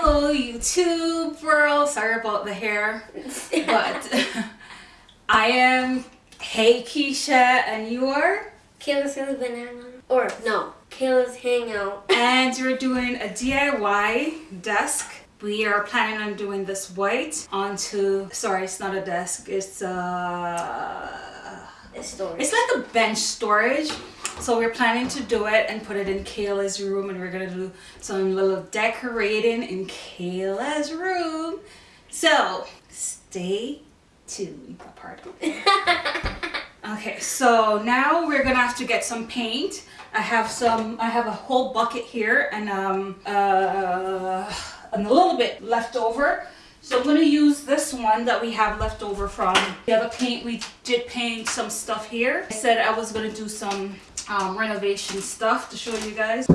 Hello YouTube world. Sorry about the hair, but I am Hey Keisha and you are? Kayla's Silly Banana. Or no, Kayla's Hangout. And we're doing a DIY desk. We are planning on doing this white onto, sorry it's not a desk, it's uh, a storage. It's like a bench storage so we're planning to do it and put it in Kayla's room and we're gonna do some little decorating in Kayla's room. So stay tuned. Pardon. okay, so now we're gonna have to get some paint. I have some, I have a whole bucket here and um, uh, and a little bit left over. So I'm going to use this one that we have left over from the other paint. We did paint some stuff here. I said I was going to do some um, renovation stuff to show you guys.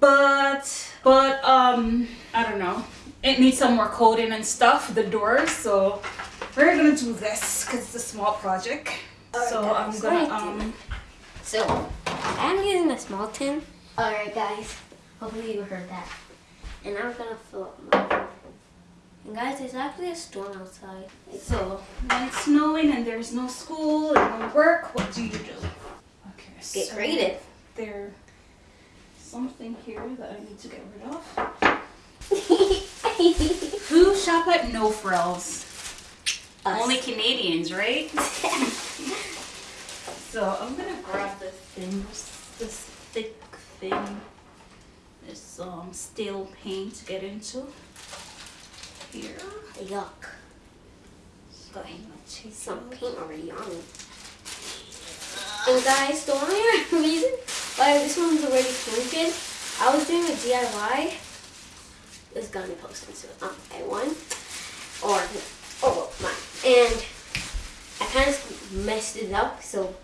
But, but, um, I don't know. It needs some more coating and stuff, the doors. So we're gonna do this because it's a small project. Right, so guys, I'm gonna, um. So I'm using a small tin. Alright guys, hopefully you heard that. And I'm gonna fill up my and guys, there's actually a storm outside. So, when it's snowing and there's no school and no work, what do you do? Get so creative. There's something here that I need to get rid of. Who shop at No Frills? Us. Only Canadians, right? so I'm gonna grab this thing, this thick thing, this um, steel paint to get into here. Yuck. Got some paint already on it. And guys, the only reason why this one's already painted, I was doing a DIY. It's gonna be posted soon um, on my one. Or, or well, mine. And I kind of messed it up, so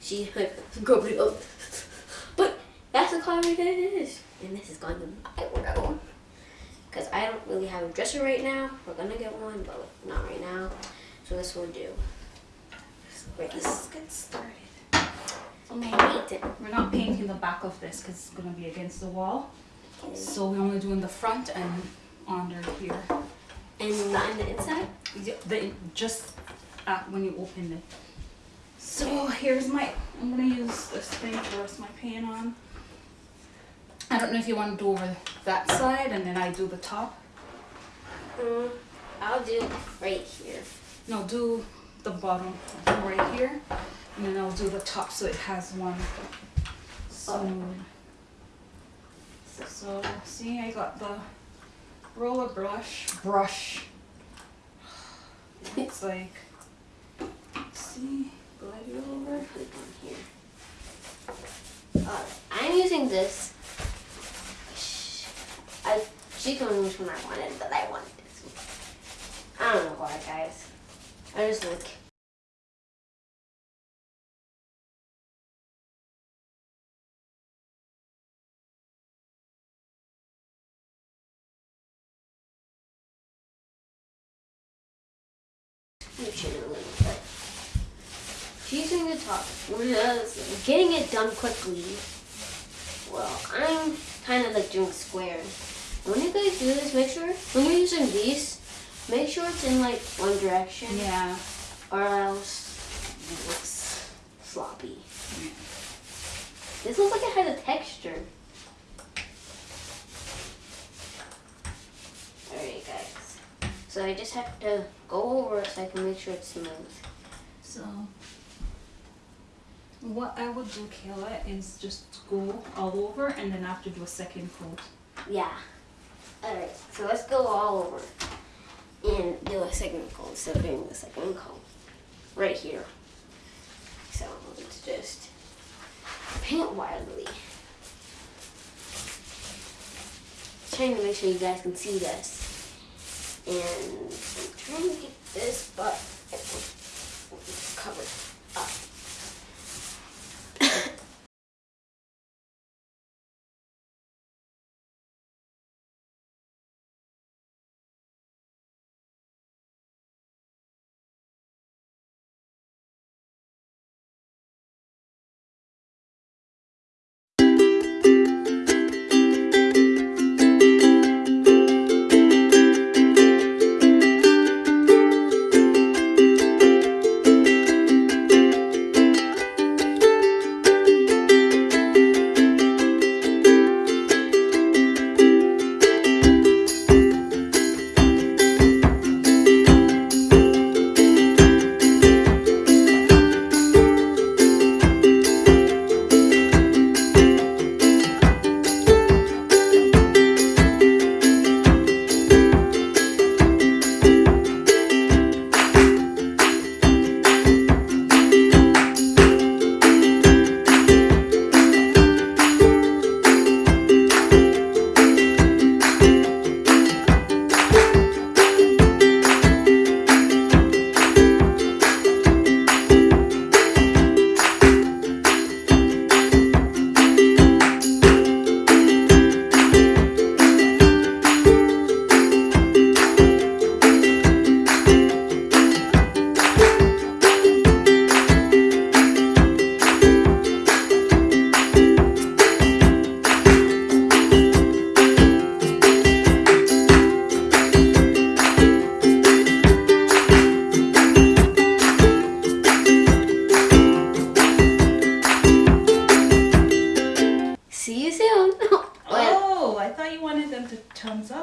she go up. But that's the color that it is. And this is going to be my wardrobe. Because I don't really have a dresser right now. We're gonna get one, but not right now. So this will do. Let's get started. We're not painting the back of this because it's going to be against the wall. So we're only doing the front and under here. And not in the inside? Yeah, the, just uh, when you open it. So here's my, I'm going to use this thing to rest my paint on. I don't know if you want to do over that side and then I do the top. Mm, I'll do right here. No, do the bottom right here. And then I'll do the top so it has one smooth. So see I got the roller brush brush. It's like see glide it over. Put it on here. Uh, I'm using this. I she told me which one I wanted, but I wanted this one. I don't know why guys. I just like doing the top. getting it done quickly. Well, I'm kind of like doing squares. When you guys do this, make sure when you're using these, make sure it's in like one direction. Yeah. Or else it looks sloppy. This looks like it has a texture. Alright guys. So I just have to go over it so I can make sure it's smooth. So what I would do, Kayla, is just go all over and then after do a second coat. Yeah. Alright, so let's go all over and do a second coat. So doing the second coat right here. So let's just paint wildly. Trying to make sure you guys can see this. And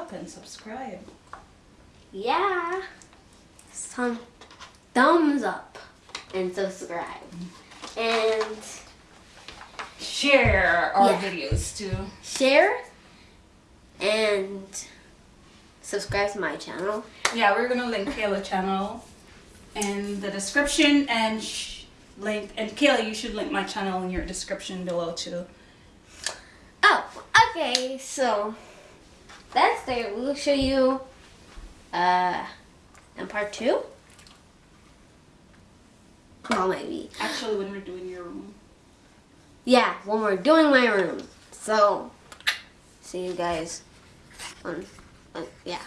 up and subscribe. Yeah. Some thumbs up and subscribe. And Share our Yeah. videos too. share and subscribe to my channel. Yeah, we're gonna link Kayla channel in the description and sh- link and Kayla, you should link my channel in your description below too. Oh, okay, so that's there. We'll show you uh in part two. Well maybe. Actually, when we're doing your room. Yeah, when we're doing my room. So see you guys on, on yeah.